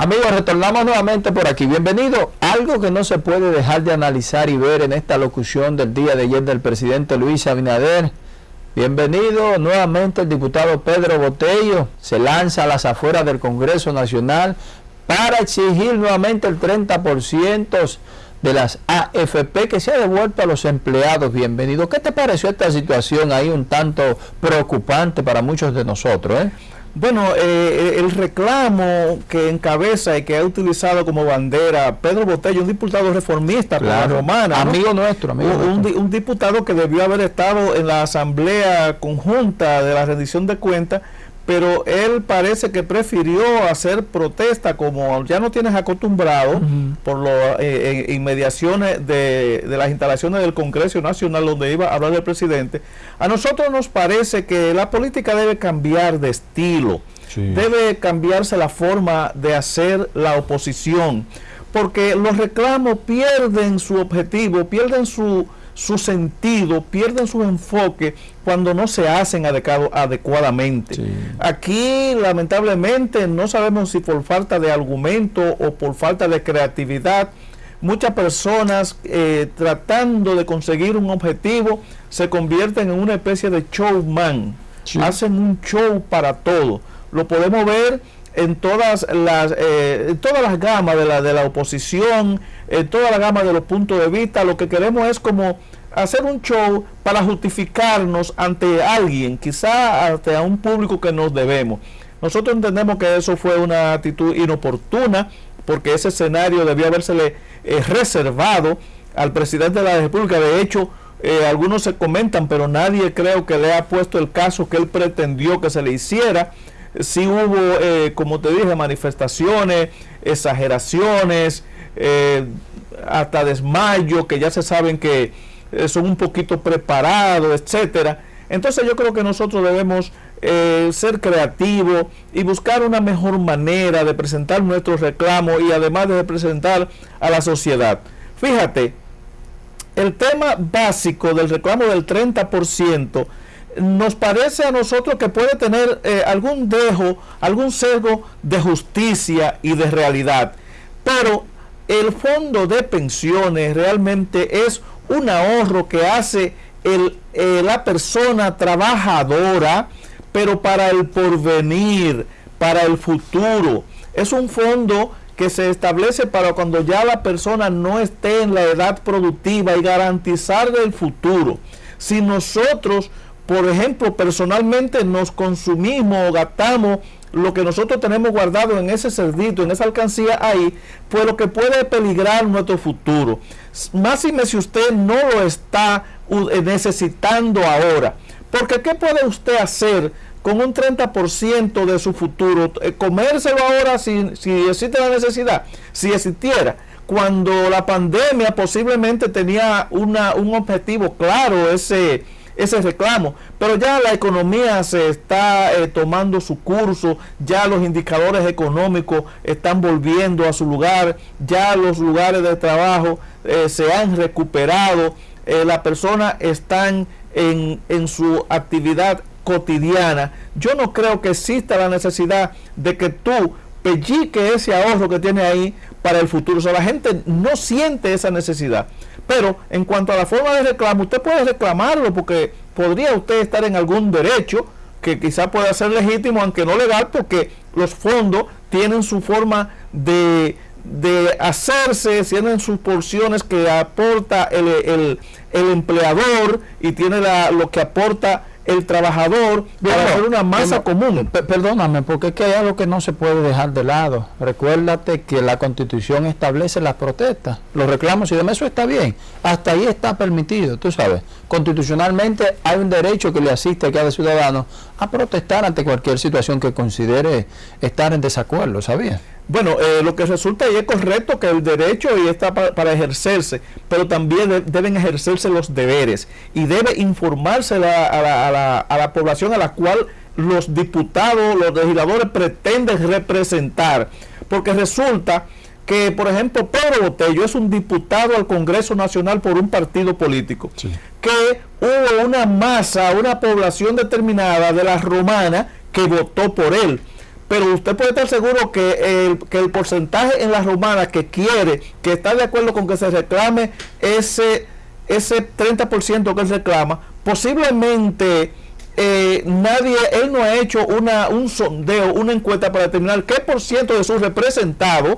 Amigos, retornamos nuevamente por aquí. Bienvenido. Algo que no se puede dejar de analizar y ver en esta locución del día de ayer del presidente Luis Abinader. Bienvenido nuevamente el diputado Pedro Botello. Se lanza a las afueras del Congreso Nacional para exigir nuevamente el 30% de las AFP que se ha devuelto a los empleados. Bienvenido. ¿Qué te pareció esta situación ahí un tanto preocupante para muchos de nosotros? Eh? Bueno, eh, el reclamo que encabeza y que ha utilizado como bandera Pedro Botello, un diputado reformista la romana. Amigo nuestro, amigo un, un, diputado que debió haber estado en la asamblea conjunta de la rendición de cuentas pero él parece que prefirió hacer protesta como ya no tienes acostumbrado por las eh, eh, inmediaciones de, las instalaciones del Congreso Nacional donde iba a hablar el presidente. A nosotros nos parece que la política debe cambiar de estilo, debe cambiarse la forma de hacer la oposición, porque los reclamos pierden su objetivo, pierden su su sentido, pierden su enfoque cuando no se hacen adecuadamente. Aquí lamentablemente no sabemos si por falta de argumento o por falta de creatividad, muchas personas eh, tratando de conseguir un objetivo se convierten en una especie de showman, hacen un show para todo. Lo podemos ver en todas las eh, todas las gamas de la, de la oposición, en toda la gama de los puntos de vista, lo que queremos es como hacer un show para justificarnos ante alguien, quizá ante a un público que nos debemos. Nosotros entendemos que eso fue una actitud inoportuna, porque ese escenario debía habérsele eh, reservado al presidente de la República. De hecho, eh, algunos se comentan, pero nadie creo que le ha puesto el caso que él pretendió que se le hiciera. Sí hubo, eh, como te dije, manifestaciones, exageraciones, hasta desmayo, que ya se saben que eh, son un poquito preparados, etcétera. Entonces yo creo que nosotros debemos eh, ser creativos y buscar una mejor manera de presentar nuestros reclamos y además de presentar a la sociedad. Fíjate, el tema básico del reclamo del 30% nos parece a nosotros que puede tener eh, algún dejo, algún sesgo de justicia y de realidad. Pero el fondo de pensiones realmente es un ahorro que hace el, eh, la persona trabajadora, pero para el porvenir, para el futuro. Es un fondo que se establece para cuando ya la persona no esté en la edad productiva y garantizar el futuro. Si nosotros, por ejemplo, personalmente nos consumimos o gastamos lo que nosotros tenemos guardado en ese cerdito, en esa alcancía ahí, pues lo que puede peligrar nuestro futuro. Más si usted no lo está eh, necesitando ahora. Porque ¿qué puede usted hacer con un 30% de su futuro? Eh, comérselo ahora si, si existe la necesidad, si existiera cuando la pandemia posiblemente tenía una, un objetivo claro, ese ese reclamo. Pero ya la economía se está eh, tomando su curso, ya los indicadores económicos están volviendo a su lugar, ya los lugares de trabajo eh, se han recuperado, eh, las personas están en, en su actividad cotidiana. Yo no creo que exista la necesidad de que tú pellique ese ahorro que tiene ahí para el futuro. O sea, la gente no siente esa necesidad. Pero en cuanto a la forma de reclamo, usted puede reclamarlo porque podría usted estar en algún derecho que quizá pueda ser legítimo, aunque no legal, porque los fondos tienen su forma de, hacerse, tienen sus porciones que aporta el, el, empleador y tiene la, lo que aporta el trabajador para hacer una masa común. Perdóname, porque es que hay algo que no se puede dejar de lado. Recuérdate que la constitución establece las protestas, los reclamos y demás, eso está bien. Hasta ahí está permitido, tú sabes. Constitucionalmente hay un derecho que le asiste a cada ciudadano a protestar ante cualquier situación que considere estar en desacuerdo, ¿sabías? Bueno, eh, lo que resulta y es correcto que el derecho y está para, ejercerse, pero también deben ejercerse los deberes y debe informarse a, la, a, la, población a la cual los diputados, los legisladores pretenden representar, porque resulta que, por ejemplo, Pedro Botello es un diputado al Congreso Nacional por un partido político, que hubo una masa, una población determinada de la romana que votó por él pero usted puede estar seguro que el, que el porcentaje en la romana que quiere, que está de acuerdo con que se reclame ese, ese 30% que él reclama, posiblemente eh, nadie, él no ha hecho una, un sondeo, una encuesta para determinar qué por ciento de sus representados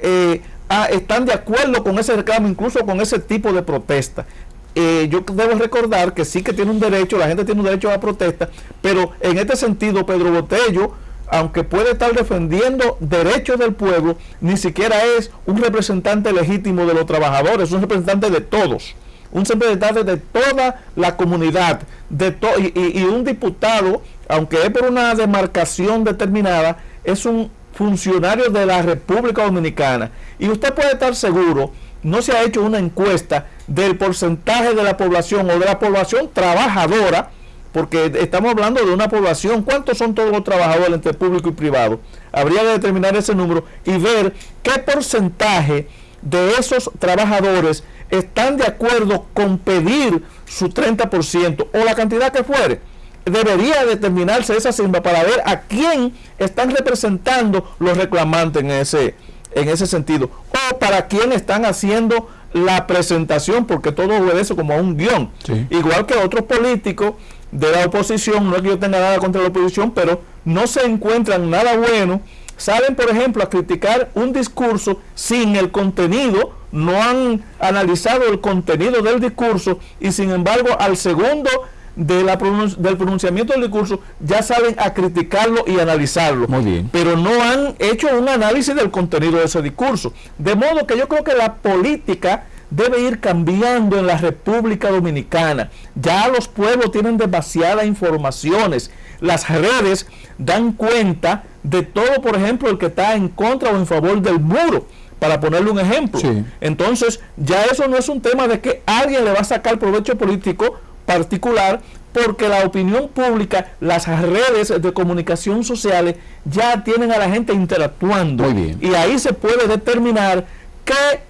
eh, están de acuerdo con ese reclamo, incluso con ese tipo de protesta. Eh, yo debo recordar que sí que tiene un derecho, la gente tiene un derecho a la protesta, pero en este sentido Pedro Botello, aunque puede estar defendiendo derechos del pueblo, ni siquiera es un representante legítimo de los trabajadores, es un representante de todos, un representante de toda la comunidad, de y, y un diputado, aunque es por una demarcación determinada, es un funcionario de la República Dominicana. Y usted puede estar seguro, no se ha hecho una encuesta del porcentaje de la población o de la población trabajadora, porque estamos hablando de una población, ¿cuántos son todos los trabajadores entre público y privado? Habría que determinar ese número y ver qué porcentaje de esos trabajadores están de acuerdo con pedir su 30% o la cantidad que fuere. Debería determinarse esa cifra para ver a quién están representando los reclamantes en ese, en ese sentido o para quién están haciendo la presentación, porque todo obedece como a un guion. Igual que otros políticos de la oposición, no es que yo tenga nada contra la oposición, pero no se encuentran nada bueno, salen, por ejemplo, a criticar un discurso sin el contenido, no han analizado el contenido del discurso y sin embargo al segundo de la del pronunciamiento del discurso ya salen a criticarlo y analizarlo. Muy bien. Pero no han hecho un análisis del contenido de ese discurso. De modo que yo creo que la política debe ir cambiando en la República Dominicana. Ya los pueblos tienen demasiadas informaciones. Las redes dan cuenta de todo, por ejemplo, el que está en contra o en favor del muro para ponerle un ejemplo. Entonces, ya eso no es un tema de que alguien le va a sacar provecho político particular porque la opinión pública, las redes de comunicación sociales ya tienen a la gente interactuando. Y ahí se puede determinar qué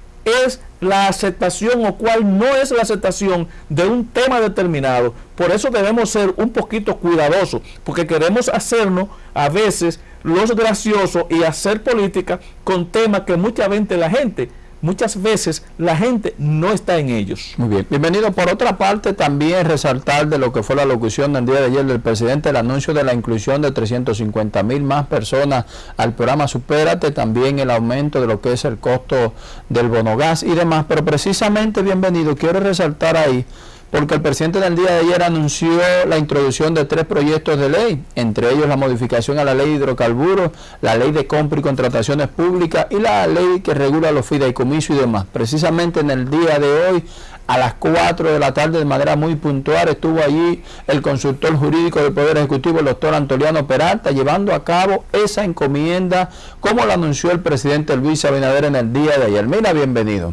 es la aceptación o cuál no es la aceptación de un tema determinado. Por eso debemos ser un poquito cuidadosos, porque queremos hacernos a veces los graciosos y hacer política con temas que mucha veces la gente muchas veces la gente no está en ellos. Muy bien. Bienvenido. Por otra parte, también resaltar de lo que fue la locución del día de ayer del presidente, el anuncio de la inclusión de 350 mil más personas al programa Supérate, también el aumento de lo que es el costo del bonogás y demás. Pero precisamente, bienvenido, quiero resaltar ahí porque el presidente del día de ayer anunció la introducción de tres proyectos de ley, entre ellos la modificación a la ley de hidrocarburos, la ley de compra y contrataciones públicas y la ley que regula los fideicomisos y demás. Precisamente en el día de hoy, a las 4 de la tarde, de manera muy puntual, estuvo allí el consultor jurídico del Poder Ejecutivo, el doctor Antoliano Peralta, llevando a cabo esa encomienda, como lo anunció el presidente Luis Abinader en el día de ayer. Mira, bienvenido.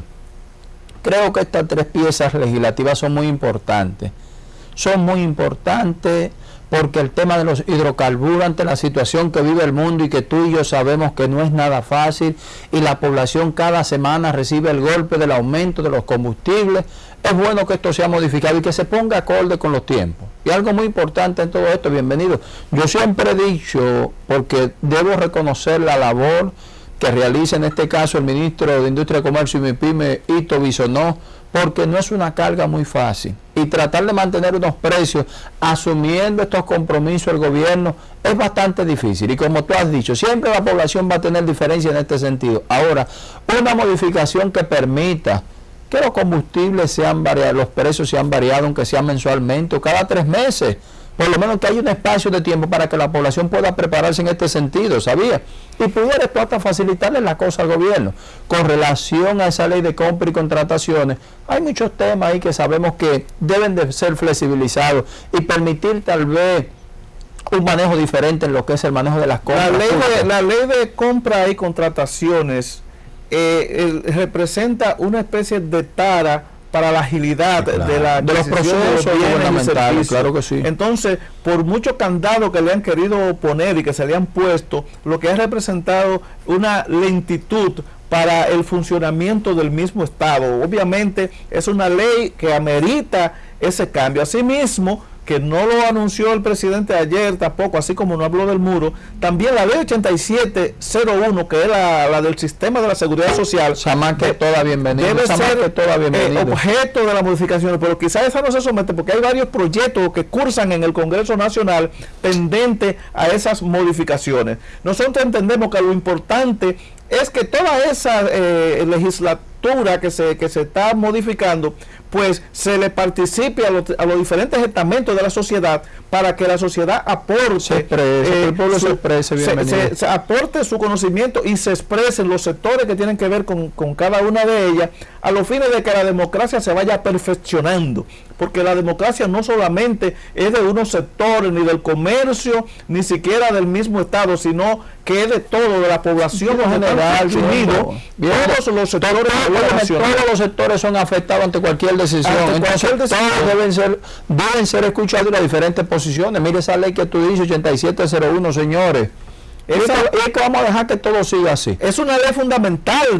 Creo que estas tres piezas legislativas son muy importantes. Son muy importantes porque el tema de los hidrocarburos ante la situación que vive el mundo y que tú y yo sabemos que no es nada fácil y la población cada semana recibe el golpe del aumento de los combustibles, es bueno que esto sea modificado y que se ponga acorde con los tiempos. Y algo muy importante en todo esto, bienvenido. Yo siempre he dicho, porque debo reconocer la labor que realiza en este caso el ministro de Industria, Comercio y MIPYME, Ito Bisonó, porque no es una carga muy fácil. Y tratar de mantener unos precios asumiendo estos compromisos del gobierno es bastante difícil. Y como tú has dicho, siempre la población va a tener diferencia en este sentido. Ahora, una modificación que permita que los combustibles sean variados, los precios sean variados, aunque sea mensualmente o cada tres meses por lo menos que haya un espacio de tiempo para que la población pueda prepararse en este sentido, ¿sabía? Y pudiera esto hasta facilitarle la cosa al gobierno. Con relación a esa ley de compra y contrataciones, hay muchos temas ahí que sabemos que deben de ser flexibilizados y permitir tal vez un manejo diferente en lo que es el manejo de las compras. La ley de, la ley de compra y contrataciones eh, representa una especie de tara para la agilidad de, la, de los procesos gubernamentales, claro que sí. Entonces, por mucho candado que le han querido poner y que se le han puesto, lo que ha representado una lentitud para el funcionamiento del mismo Estado. Obviamente es una ley que amerita ese cambio. Asimismo, que no lo anunció el presidente ayer tampoco, así como no habló del muro, también la ley 8701, que es la, del sistema de la seguridad social, que toda bienvenida, debe ser eh, objeto de las modificaciones, pero quizás esa no se somete porque hay varios proyectos que cursan en el Congreso Nacional pendiente a esas modificaciones. Nosotros entendemos que lo importante es que toda esa eh, legislatura que se, que se está modificando pues se le participe a los, a los, diferentes estamentos de la sociedad para que la sociedad aporte, eh, el pueblo su, se exprese, se, aporte su conocimiento y se expresen los sectores que tienen que ver con, con cada una de ellas, a los fines de que la democracia se vaya perfeccionando, porque la democracia no solamente es de unos sectores, ni del comercio, ni siquiera del mismo Estado, sino que es de todo, de la población en general, todos los sectores, todos los sectores son afectados ante cualquier decisión. Entonces, todos deben ser, deben ser escuchados las diferentes posiciones. Mire esa ley que tú dices, 8701, señores. es que vamos a dejar que todo siga así. Es una ley fundamental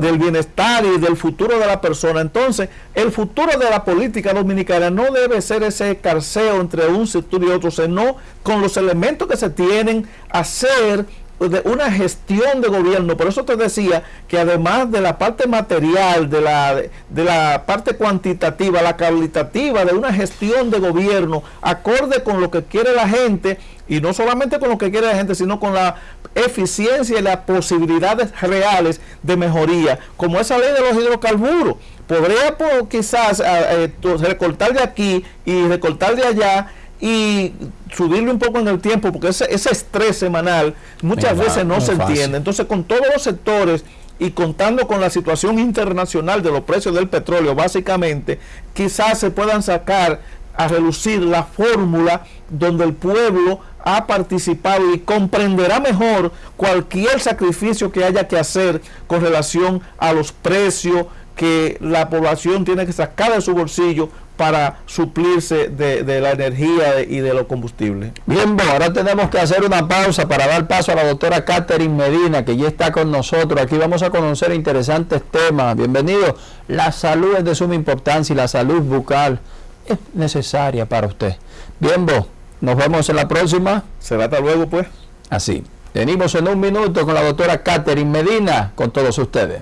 del bienestar y del futuro de la persona. Entonces, el futuro de la política dominicana no debe ser ese carceo entre un sector y otro, sino con los elementos que se tienen, hacer de una gestión de gobierno. Por eso te decía que además de la parte material, de la, de la parte cuantitativa, la cualitativa, de una gestión de gobierno acorde con lo que quiere la gente, y no solamente con lo que quiere la gente, sino con la eficiencia y las posibilidades reales de mejoría, como esa ley de los hidrocarburos. Podría pues, quizás eh, eh, recortar de aquí y recortar de allá y subirle un poco en el tiempo, porque ese, ese estrés semanal muchas veces no, se entiende. Entonces, con todos los sectores y contando con la situación internacional de los precios del petróleo, básicamente, quizás se puedan sacar a relucir la fórmula donde el pueblo ha participado y comprenderá mejor cualquier sacrificio que haya que hacer con relación a los precios que la población tiene que sacar de su bolsillo para suplirse de, la energía y de los combustibles. Bien, bueno, ahora tenemos que hacer una pausa para dar paso a la doctora Catherine Medina, que ya está con nosotros. Aquí vamos a conocer interesantes temas. Bienvenido. La salud es de suma importancia y la salud bucal es necesaria para usted. Bien, vos, nos vemos en la próxima. Será hasta luego, pues. Así. Venimos en un minuto con la doctora Catherine Medina, con todos ustedes.